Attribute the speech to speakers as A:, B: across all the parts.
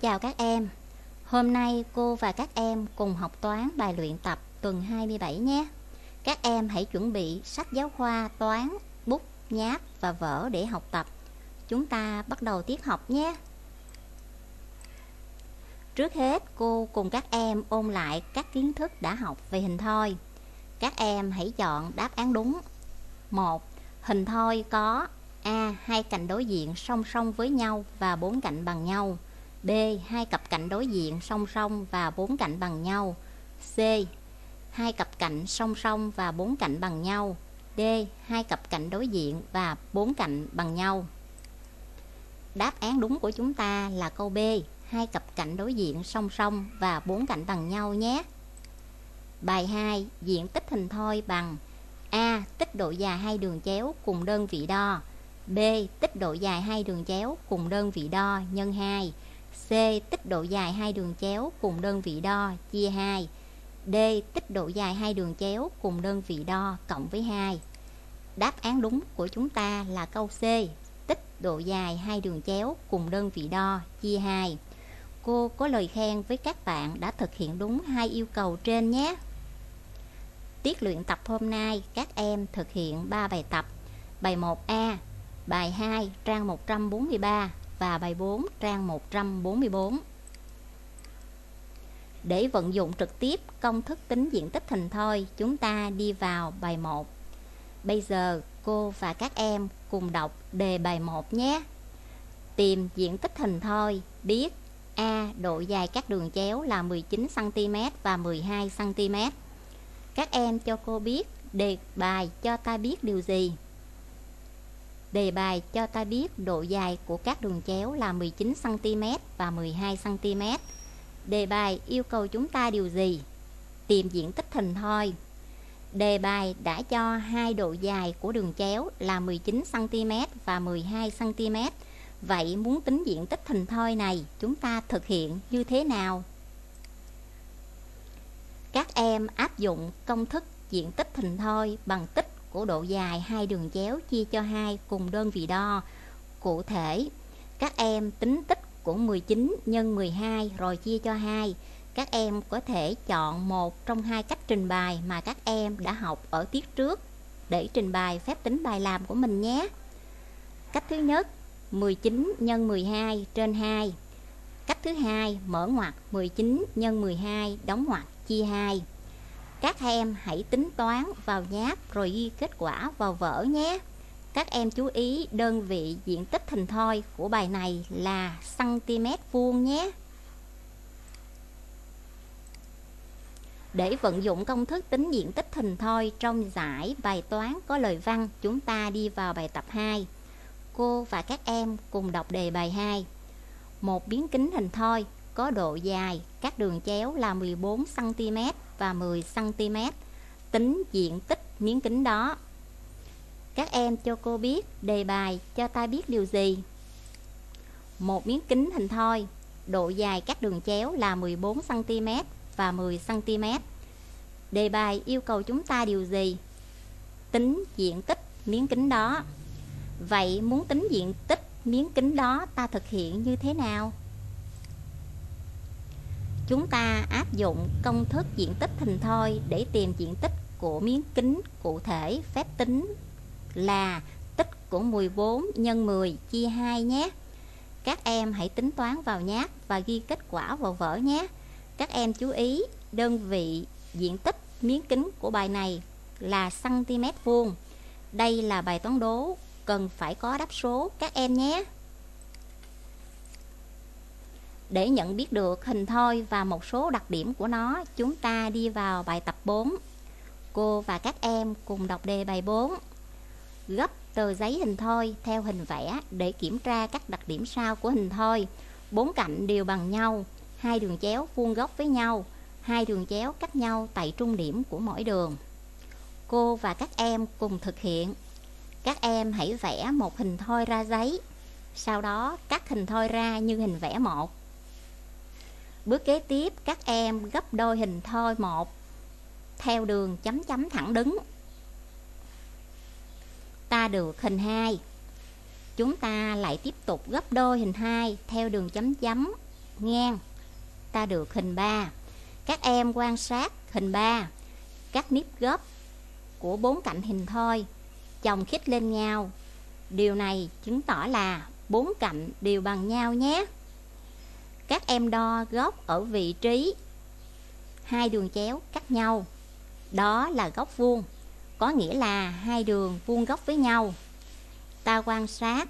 A: Chào các em, hôm nay cô và các em cùng học toán bài luyện tập tuần 27 nhé. Các em hãy chuẩn bị sách giáo khoa toán, bút, nháp và vở để học tập. Chúng ta bắt đầu tiết học nhé. Trước hết cô cùng các em ôn lại các kiến thức đã học về hình thoi. Các em hãy chọn đáp án đúng. 1. Hình thoi có A. Hai cạnh đối diện song song với nhau và bốn cạnh bằng nhau B. Hai cặp cạnh đối diện song song và bốn cạnh bằng nhau C. Hai cặp cạnh song song và bốn cạnh bằng nhau D. Hai cặp cạnh đối diện và bốn cạnh bằng nhau Đáp án đúng của chúng ta là câu B, Hai cặp cạnh đối diện song song và bốn cạnh bằng nhau nhé Bài 2 Diện tích hình thoi bằng A. Tích độ dài hai đường chéo cùng đơn vị đo B. Tích độ dài hai đường chéo cùng đơn vị đo nhân 2 C. Tích độ dài hai đường chéo cùng đơn vị đo chia 2 D. Tích độ dài hai đường chéo cùng đơn vị đo cộng với 2 Đáp án đúng của chúng ta là câu C Tích độ dài hai đường chéo cùng đơn vị đo chia 2 Cô có lời khen với các bạn đã thực hiện đúng hai yêu cầu trên nhé Tiết luyện tập hôm nay các em thực hiện 3 bài tập Bài 1A, bài 2 trang 143 và bài 4 trang 144 Để vận dụng trực tiếp công thức tính diện tích hình thoi Chúng ta đi vào bài 1 Bây giờ cô và các em cùng đọc đề bài 1 nhé Tìm diện tích hình thoi biết A. Độ dài các đường chéo là 19cm và 12cm Các em cho cô biết đề bài cho ta biết điều gì? Đề bài cho ta biết độ dài của các đường chéo là 19cm và 12cm. Đề bài yêu cầu chúng ta điều gì? Tìm diện tích hình thoi. Đề bài đã cho hai độ dài của đường chéo là 19cm và 12cm. Vậy muốn tính diện tích hình thoi này, chúng ta thực hiện như thế nào? Các em áp dụng công thức diện tích hình thoi bằng tích của độ dài hai đường chéo chia cho hai cùng đơn vị đo. Cụ thể, các em tính tích của 19 nhân 12 rồi chia cho 2. Các em có thể chọn một trong hai cách trình bày mà các em đã học ở tiết trước để trình bày phép tính bài làm của mình nhé. Cách thứ nhất, 19 nhân 12 trên 2. Cách thứ hai, mở ngoặc 19 nhân 12 đóng ngoặc chia 2. Các em hãy tính toán vào nháp rồi ghi kết quả vào vở nhé. Các em chú ý đơn vị diện tích hình thoi của bài này là cm vuông nhé. Để vận dụng công thức tính diện tích hình thoi trong giải bài toán có lời văn, chúng ta đi vào bài tập 2. Cô và các em cùng đọc đề bài 2. Một biến kính hình thoi có độ dài các đường chéo là 14 cm và 10 cm. Tính diện tích miếng kính đó. Các em cho cô biết đề bài cho ta biết điều gì? Một miếng kính hình thoi, độ dài các đường chéo là 14 cm và 10 cm. Đề bài yêu cầu chúng ta điều gì? Tính diện tích miếng kính đó. Vậy muốn tính diện tích miếng kính đó ta thực hiện như thế nào? Chúng ta áp dụng công thức diện tích hình thoi để tìm diện tích của miếng kính cụ thể phép tính là tích của 14 nhân 10 chia 2 nhé. Các em hãy tính toán vào nháp và ghi kết quả vào vở nhé. Các em chú ý đơn vị diện tích miếng kính của bài này là cm vuông. Đây là bài toán đố, cần phải có đáp số các em nhé. Để nhận biết được hình thoi và một số đặc điểm của nó, chúng ta đi vào bài tập 4. Cô và các em cùng đọc đề bài 4. Gấp tờ giấy hình thoi theo hình vẽ để kiểm tra các đặc điểm sau của hình thoi. Bốn cạnh đều bằng nhau, hai đường chéo vuông góc với nhau, hai đường chéo cách nhau tại trung điểm của mỗi đường. Cô và các em cùng thực hiện. Các em hãy vẽ một hình thoi ra giấy, sau đó cắt hình thoi ra như hình vẽ một. Bước kế tiếp, các em gấp đôi hình thoi một, theo đường chấm chấm thẳng đứng. Ta được hình 2. Chúng ta lại tiếp tục gấp đôi hình 2 theo đường chấm chấm, ngang ta được hình 3 các em quan sát hình 3 các nếp gấp của bốn cạnh hình thoi, chồng khít lên nhau điều này chứng tỏ là bốn cạnh đều bằng nhau nhé các em đo góc ở vị trí. Hai đường chéo cắt nhau. Đó là góc vuông, có nghĩa là hai đường vuông góc với nhau. Ta quan sát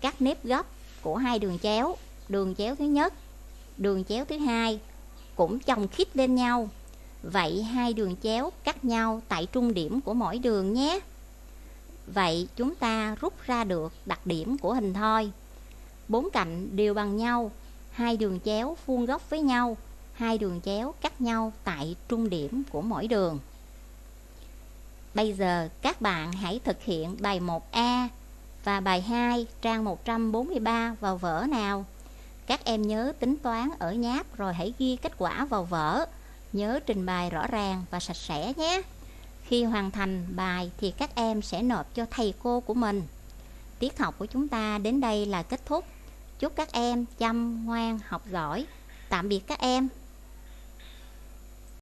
A: các nếp gấp của hai đường chéo đường chéo thứ nhất, đường chéo thứ hai cũng chồng khít lên nhau. Vậy hai đường chéo cắt nhau tại trung điểm của mỗi đường nhé. Vậy chúng ta rút ra được đặc điểm của hình thoi. Bốn cạnh đều bằng nhau hai đường chéo vuông góc với nhau, hai đường chéo cắt nhau tại trung điểm của mỗi đường Bây giờ các bạn hãy thực hiện bài 1A và bài 2 trang 143 vào vở nào. Các em nhớ tính toán ở nháp rồi hãy ghi kết quả vào vở. Nhớ trình bày rõ ràng và sạch sẽ nhé. Khi hoàn thành bài thì các em sẽ nộp cho thầy cô của mình. Tiết học của chúng ta đến đây là kết thúc. Chúc các em chăm ngoan học giỏi. Tạm biệt các em.